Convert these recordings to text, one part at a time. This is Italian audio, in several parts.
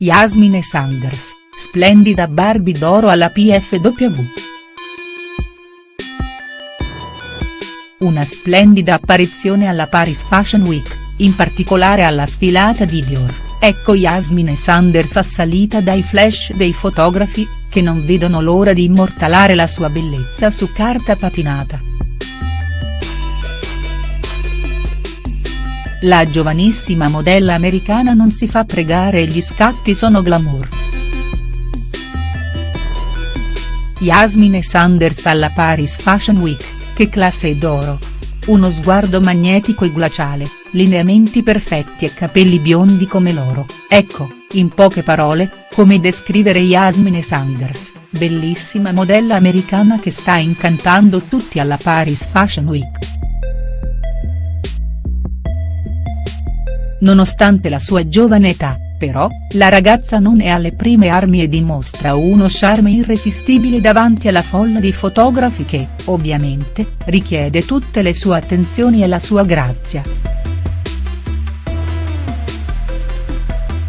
Yasmine Sanders, splendida Barbie d'oro alla PFW. Una splendida apparizione alla Paris Fashion Week, in particolare alla sfilata di Dior, ecco Yasmine Sanders assalita dai flash dei fotografi, che non vedono l'ora di immortalare la sua bellezza su carta patinata. La giovanissima modella americana non si fa pregare e gli scatti sono glamour. Yasmine Sanders alla Paris Fashion Week, che classe d'oro. Uno sguardo magnetico e glaciale, lineamenti perfetti e capelli biondi come l'oro, ecco, in poche parole, come descrivere Yasmine Sanders, bellissima modella americana che sta incantando tutti alla Paris Fashion Week. Nonostante la sua giovane età, però, la ragazza non è alle prime armi e dimostra uno charme irresistibile davanti alla folla di fotografi che, ovviamente, richiede tutte le sue attenzioni e la sua grazia.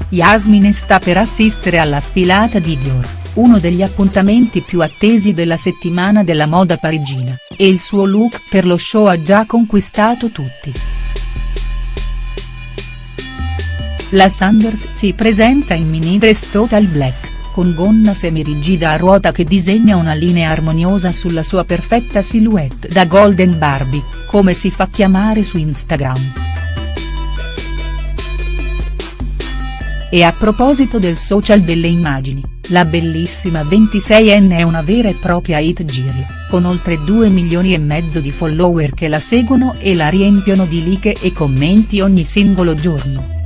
Yasmine sta per assistere alla sfilata di Dior, uno degli appuntamenti più attesi della settimana della moda parigina, e il suo look per lo show ha già conquistato tutti. La Sanders si presenta in mini dress total black, con gonna semirigida a ruota che disegna una linea armoniosa sulla sua perfetta silhouette da Golden Barbie, come si fa chiamare su Instagram. E a proposito del social delle immagini, la bellissima 26enne è una vera e propria hit giri, con oltre 2 milioni e mezzo di follower che la seguono e la riempiono di like e commenti ogni singolo giorno.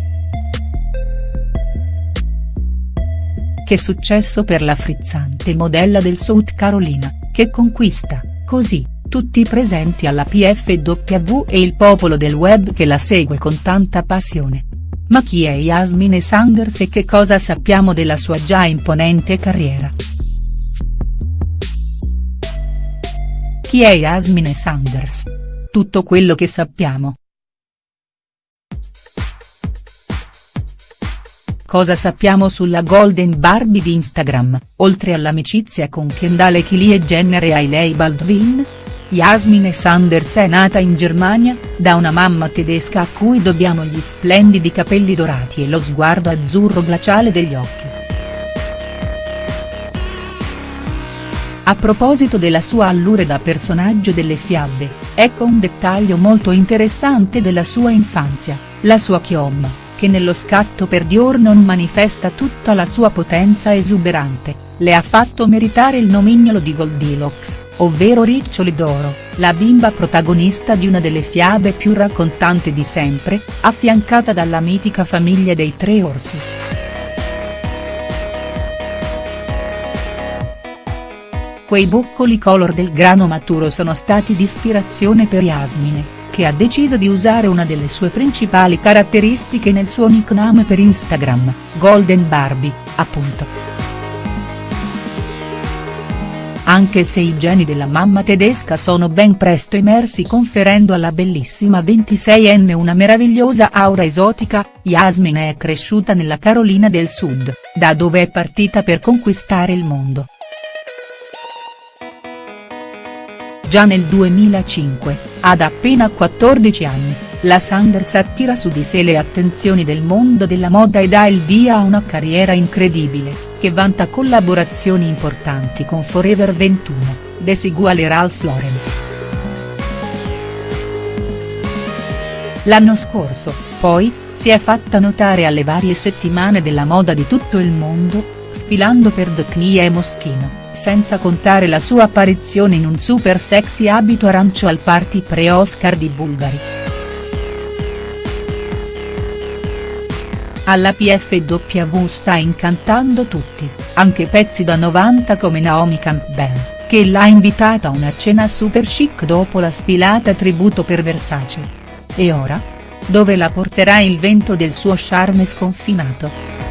Che successo per la frizzante modella del South Carolina, che conquista, così, tutti i presenti alla PFW e il popolo del web che la segue con tanta passione. Ma chi è Yasmine Sanders e che cosa sappiamo della sua già imponente carriera?. Chi è Yasmine Sanders? Tutto quello che sappiamo. Cosa sappiamo sulla Golden Barbie di Instagram, oltre all'amicizia con Kendall e Kylie Jenner e Hailey Baldwin? Yasmine Sanders è nata in Germania, da una mamma tedesca a cui dobbiamo gli splendidi capelli dorati e lo sguardo azzurro glaciale degli occhi. A proposito della sua allure da personaggio delle fiabe, ecco un dettaglio molto interessante della sua infanzia, la sua chioma che nello scatto per Dior non manifesta tutta la sua potenza esuberante, le ha fatto meritare il nomignolo di Goldilocks, ovvero Riccioli d'oro, la bimba protagonista di una delle fiabe più raccontanti di sempre, affiancata dalla mitica famiglia dei tre orsi. Quei boccoli color del grano maturo sono stati di ispirazione per Yasmine che ha deciso di usare una delle sue principali caratteristiche nel suo nickname per Instagram, Golden Barbie, appunto. Anche se i geni della mamma tedesca sono ben presto emersi conferendo alla bellissima 26enne una meravigliosa aura esotica, Yasmin è cresciuta nella Carolina del Sud, da dove è partita per conquistare il mondo. Già nel 2005, ad appena 14 anni, la Sanders attira su di sé le attenzioni del mondo della moda e dà il via a una carriera incredibile, che vanta collaborazioni importanti con Forever 21, Desigual e Ralph Lauren. L'anno scorso, poi, si è fatta notare alle varie settimane della moda di tutto il mondo, sfilando per The Knie e Moschino senza contare la sua apparizione in un super sexy abito arancio al party pre-Oscar di Bulgari. Alla PFW sta incantando tutti, anche pezzi da 90 come Naomi Campbell, che l'ha invitata a una cena super chic dopo la sfilata tributo per Versace. E ora? Dove la porterà il vento del suo charme sconfinato?.